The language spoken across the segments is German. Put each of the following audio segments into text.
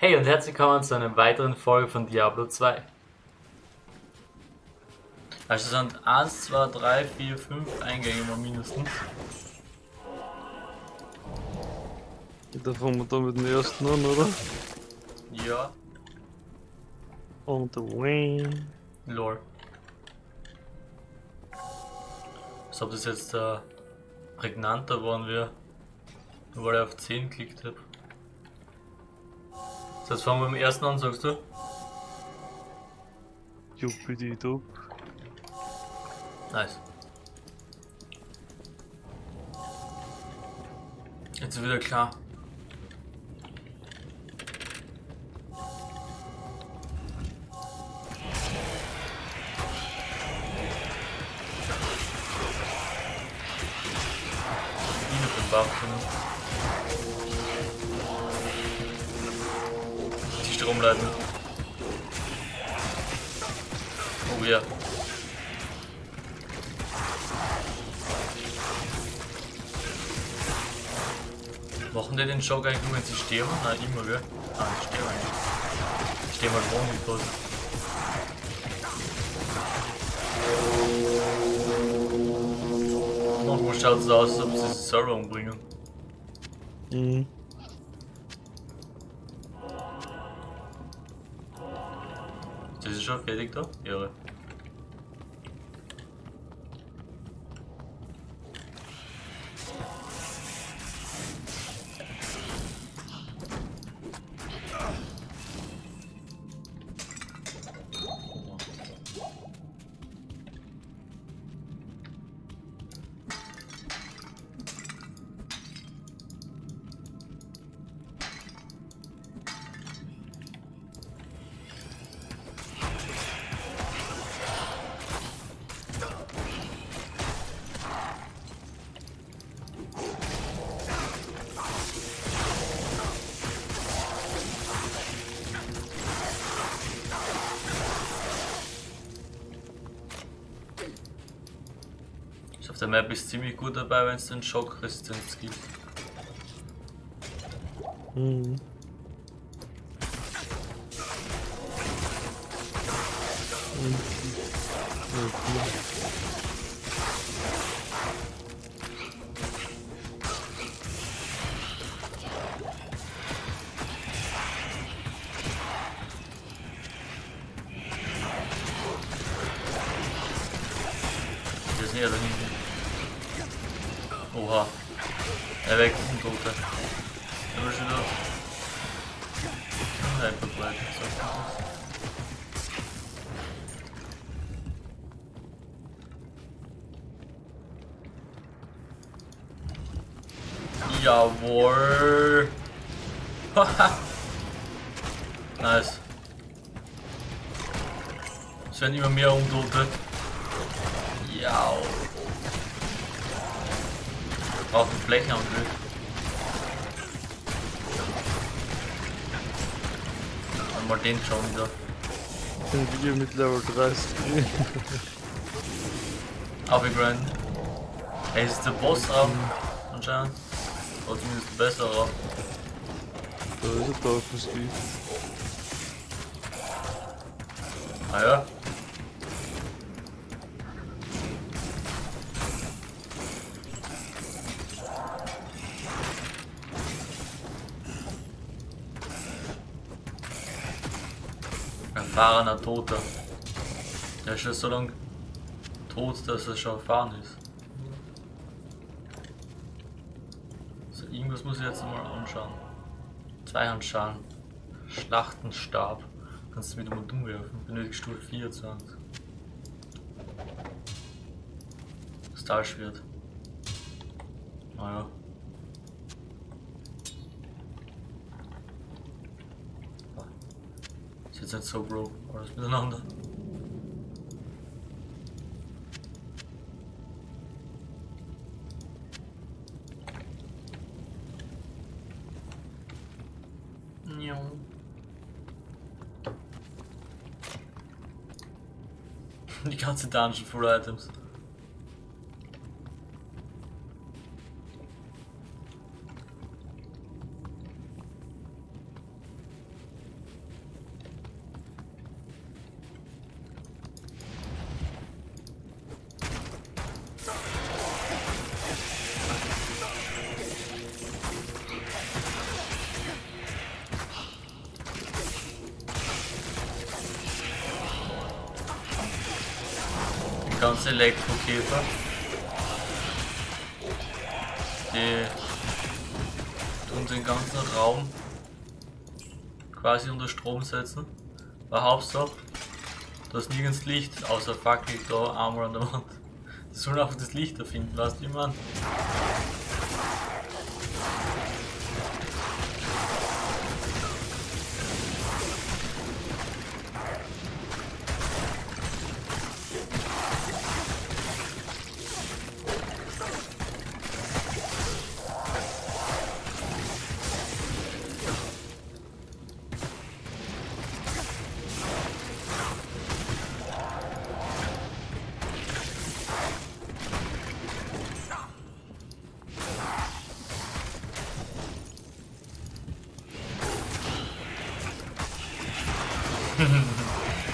Hey und herzlich willkommen zu einer weiteren Folge von Diablo 2. Also es sind 1, 2, 3, 4, 5 Eingänge mal mindestens. Da fangen wir da mit dem ersten an, oder? Ja, Und Wayne. lore. Als ob das jetzt äh, prägnanter waren wir, nur weil ich auf 10 geklickt habe. Jetzt fangen wir mit dem ersten an, sagst du? Juppidi-dupp. Nice. Jetzt ist wieder klar. Den Schock eigentlich nur, wenn sie sterben? Nein, immer, gell? Ah. Die sterben halt morgen nicht quasi. Manchmal schaut es aus, als ob sie sich selber umbringen. Mhm. Das ist schon fertig da? Irre. Der Map ist ziemlich gut dabei, wenn es den Schockresistenz gibt. Mhm. Jawohl. Haha. nice. Es werden immer mehr Untote. Ja. Braucht einen Flächenangriff. Einmal den schon wieder. Sind wir mit Level 30. Aufgegrinden. Ey, ist der Bossraum anscheinend. Oder zumindest ein besserer. Da ist er Teufelslied. Ah ja. Erfahrener Toter. Der ist schon so lange tot, dass er schon erfahren ist. So, irgendwas muss ich jetzt mal anschauen. Zweihandschalen. Schlachtenstab. Kannst du wieder mal dumm werfen. Benötigst Stufe 24. Stahlschwert. Naja. Ist jetzt nicht so broke, alles miteinander. Ja. Die ganze Dungeon full Items. Ganze Elektrokäfer. Die tun den ganzen Raum quasi unter Strom setzen. War Hauptsache, da ist nirgends Licht, außer Fackel da einmal an der Wand. Die sollen einfach das Licht erfinden, weißt du, wie man?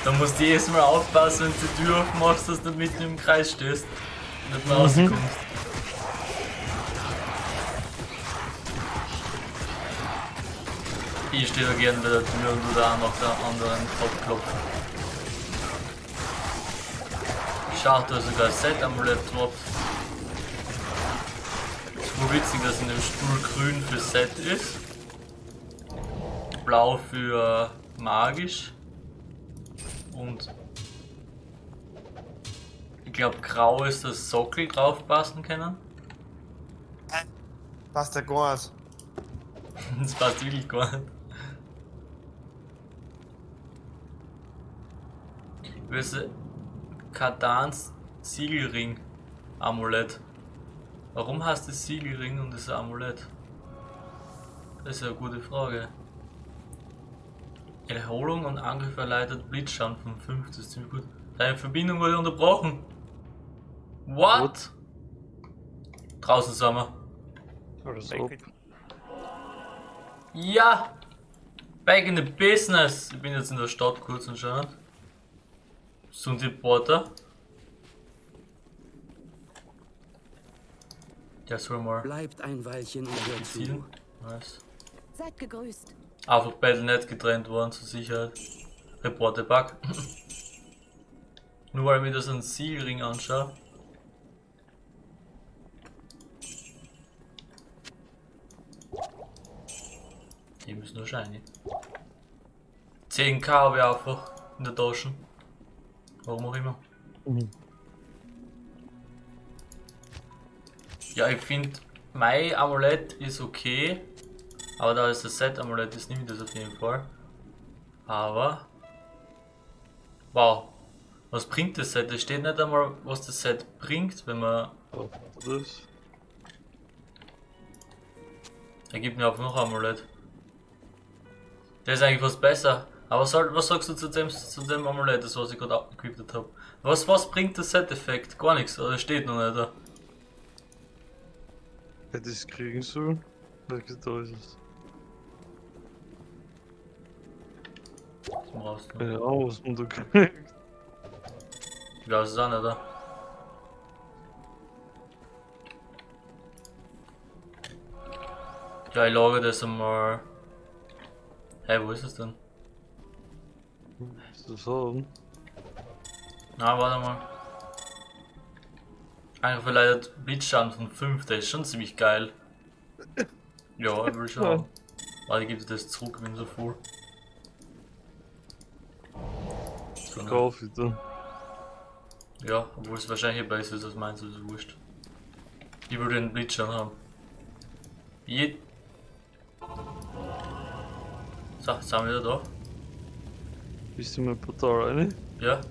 Da musst du jedes Mal aufpassen, wenn du die Tür aufmachst, dass du mitten im Kreis stehst und nicht mehr rauskommst. Ich stehe da gerne bei der Tür und du da nach der anderen abklopfen. Schaut da sogar Set Amulett drauf. Ist wohl witzig, dass in dem Stuhl grün für Set ist. Blau für magisch. Und ich glaube grau ist das Sockel drauf passen können. Passt ja gar nicht. Das passt wirklich gar nicht. Böse Katans Siegelring Amulett. Warum heißt es Siegelring und das Amulett? Das ist eine gute Frage. Erholung und Angriff erleichtert Blitzschaden von 5, das ist ziemlich gut. Deine Verbindung wurde unterbrochen. What? What? Draußen sind wir. Ab. it. Ja! Back in the business! Ich bin jetzt in der Stadt kurz anscheinend. Sind die Porter. Der soll mal Bleibt ein Weilchen und hört zu. Nice. Seid gegrüßt. Einfach nicht getrennt worden zur Sicherheit. Reporte Bug. Nur weil ich mir das einen Siegelring anschaue. Die müssen nur shiny. 10k habe ich einfach in der Tasche. Warum auch immer. Mhm. Ja, ich finde, mein Amulett ist okay. Aber da ist das Set Amulett ist, nehme ich das auf jeden Fall. Aber. Wow. Was bringt das Set? Es steht nicht einmal, was das Set bringt, wenn man. Oh, das. Er gibt mir auch noch ein Amulett. Der ist eigentlich was besser. Aber soll, was sagst du zu dem, zu dem Amulett, das was ich gerade abgequippt habe? Was, was bringt das Set-Effekt? Gar nichts, oder steht noch nicht da. Hätte ich es kriegen sollen? Welches da ist es? Zum Raus. Keine Ahnung, was man da auch nicht, da. Ja, ich lage das einmal. Hey, wo ist es denn? Ist das haben? Na, warte mal. Einfach verleitet Blitzschaden von 5, der ist schon ziemlich geil. Ja, ich will schon. Warte, gibt das zurück, wenn so voll. Kauf ich dann. Ja, obwohl es wahrscheinlich besser ist als meins, ist wurscht. Ich will den Blitzschaden haben. Je so, jetzt sind wir wieder da. Bist du in mein Portal rein? Ja.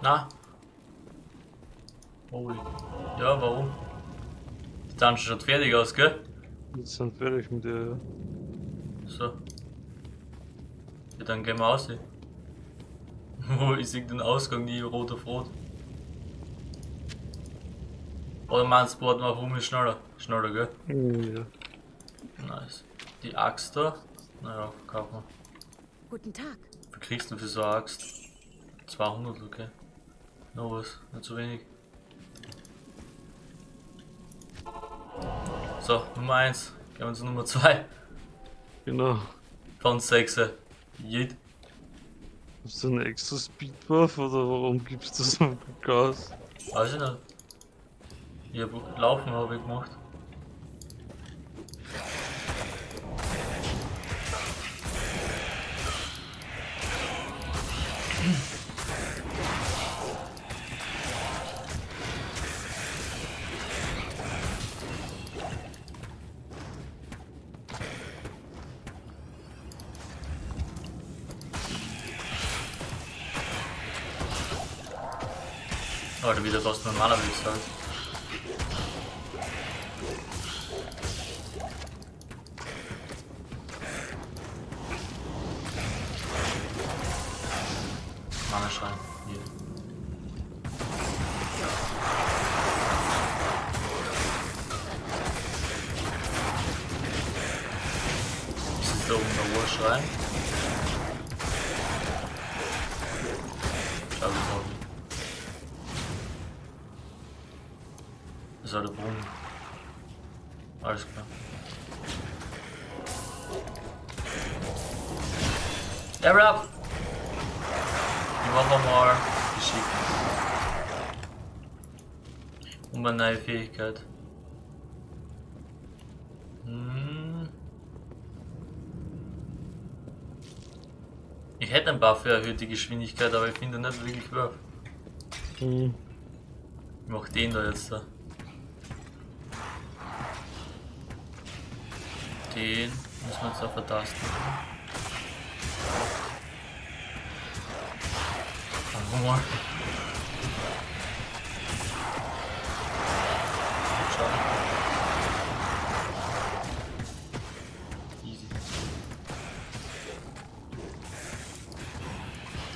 Na. Holy. Ja, warum? Die Dungeon schaut fertig aus, gell? Jetzt sind fertig mit dir, ja. So. Ja, dann gehen wir aus. Wo ich sehe den Ausgang nie rot auf rot. Oder meinst du, warten wir auf um ist schneller? Schneller, gell? Ja. Nice. Die Axt da? Naja, kaufen wir. Guten Tag. Wie kriegst du für so eine Axt? 200, okay. Noch was, nicht zu wenig. So, Nummer 1. Gehen wir zu Nummer 2. Genau. Von 6. Jed. Hast du einen extra Speedbuff oder warum gibst du so viel Gas? Weiß ich nicht. Ich hab Laufen habe ich gemacht. Oder wieder normalerweise sagt. Mana Schrein. Hier. Ist der? Schau Der Brunnen. Alles klar. Level up! Ich mache mal geschickt. Und eine neue Fähigkeit. Hm. Ich hätte einen Buff für erhöhte Geschwindigkeit, aber ich finde nicht wirklich Wurf. Hm. Ich mach den da jetzt da. Den müssen wir jetzt auch vertasten. Machen.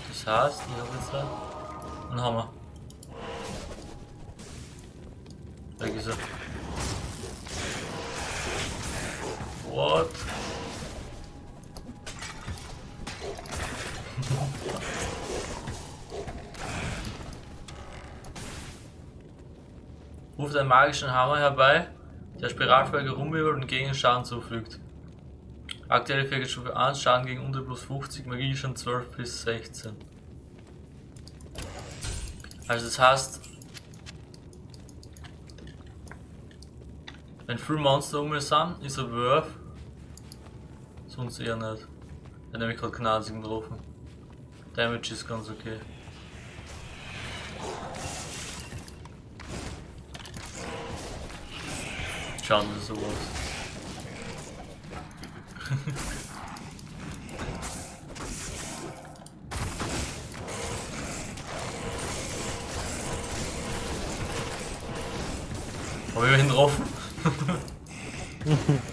Das heißt, ich habe jetzt da einen Hammer. Weg ist What? Ruft einen magischen Hammer herbei, der Spiralfolge rumwirbelt und gegen Schaden zufügt. Aktuelle Fähigkeitsstufe 1, Schaden gegen unter plus 50, Magie schon 12 bis 16. Also das heißt, wenn viele Monster um mich sind, ist er Wurf. Sonst eher nicht. Er hat nämlich gerade einzigen getroffen. Damage ist ganz okay. Schade, dass er sowas. Hab ich ihn getroffen?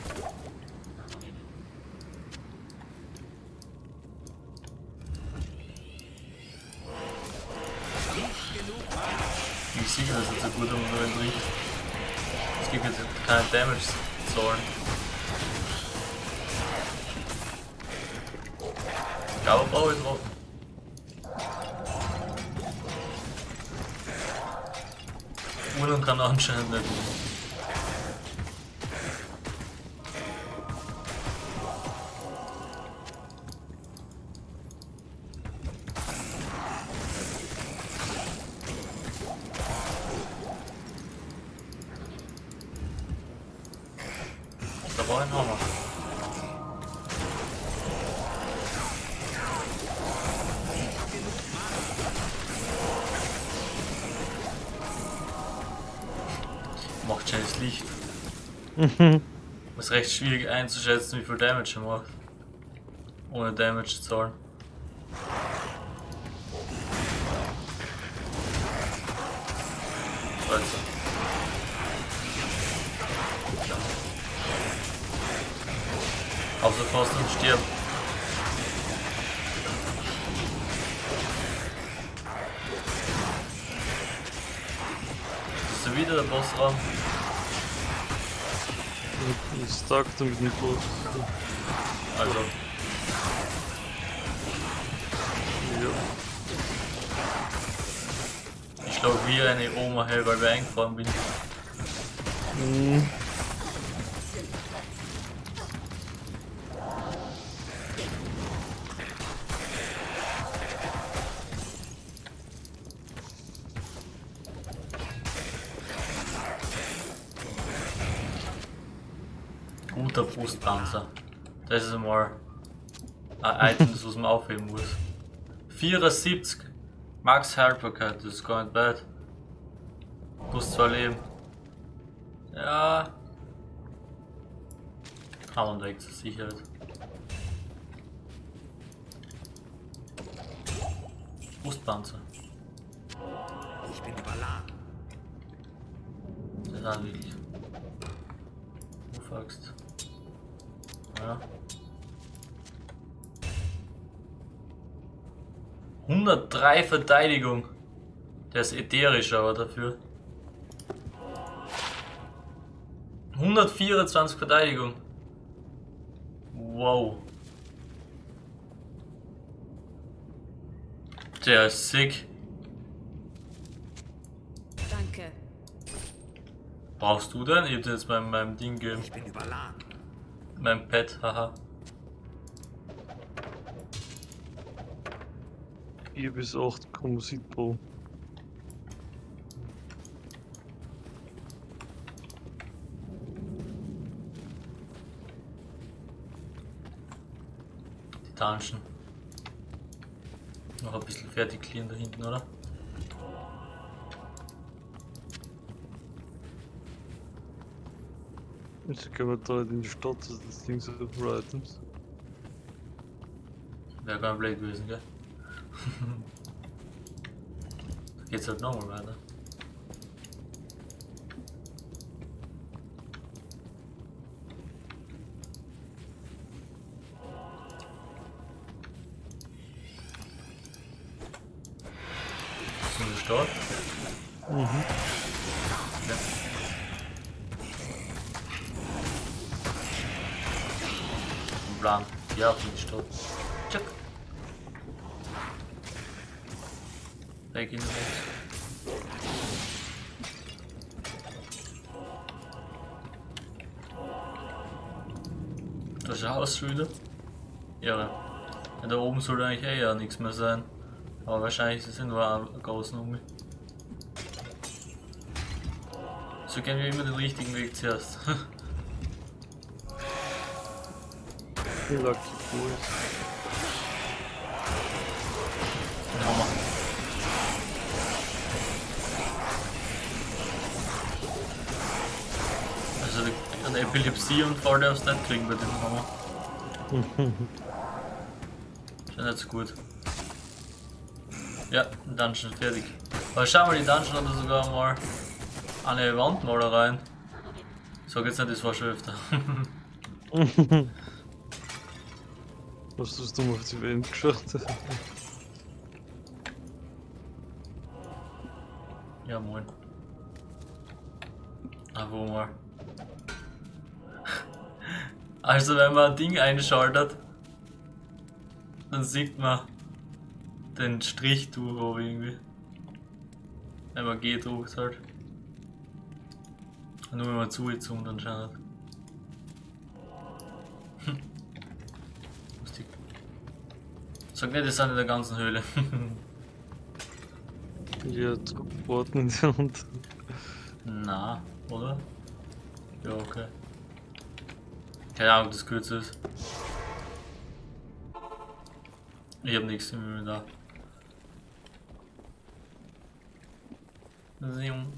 Es gibt jetzt keine Damage zahlen. Aber brauche ich drauf. Ulan kann anscheinend nicht. Macht schönes Licht. Ist recht schwierig einzuschätzen, wie viel Damage er macht. Ohne Damage zu zahlen. Also. Außer Faust und stirbt. Ist da wieder der Bossraum? Mit dem Boss. Also, Ja. ich glaube wie eine Oma hell, weil wir eingefahren bin. Hm. Das ist einmal ein Item, das was man aufheben muss. 74. Max Haltbarkeit, das ist gar nicht bad. Plus zwei Leben. Ja. Haben wir weg zur Sicherheit. Brustpanzer. Ich bin überladen. Das ist wirklich. Wo fragst Ja. 103 Verteidigung. Der ist ätherisch aber dafür. 124 Verteidigung. Wow. Der ist sick. Danke. Brauchst du denn? Ich hab dir jetzt mein, meinem Ding gegeben. Ich bin überladen. Mein Pet, haha. 4 bis 8 Komposit Pro. Die Dungeon. Noch ein bisschen fertig clean da hinten, oder? Jetzt gehen wir da in die Stadt, das Ding so für Items. Wäre nicht blöd gewesen, gell? Geht's halt nochmal weiter. Ist in der Stadt? Mhm. Ja. Plan. Ja, für die Stadt. Wald. Das ist ein Haus wieder. Ja. ja. Da oben soll eigentlich eh ja nichts mehr sein. Aber wahrscheinlich sind nur ein großen um mich. So gehen wir immer den richtigen Weg zuerst. Lucky Boys. Den Hammer. Also die- eine Epilepsie und Fall darfst du nicht kriegen bei dem Hammer. Schon nicht so gut. Ja, Dungeon fertig. Aber schau mal, die Dungeon hat sogar mal eine Wandmalereien. Sag jetzt nicht, das war schon öfter. Hast du auf die Wand geschaut? ja, moin. Wo mal. Also, wenn man ein Ding einschaltet, dann sieht man den Strich durch oben irgendwie. Wenn man G druckt halt. Nur wenn man zugezoomt anscheinend. Hm. Lustig. Sag nicht, das sind in der ganzen Höhle. ja, in der Hand. Na, oder? Ja, okay. Keine Ahnung, ob das kürzer ist. Ich hab nichts im Inventar. Zoom.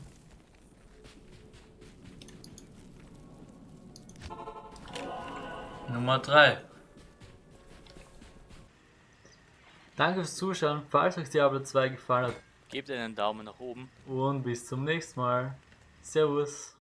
Nummer 3. Danke fürs Zuschauen. Falls euch Diablo 2 gefallen hat, gebt einen Daumen nach oben und bis zum nächsten Mal. Servus.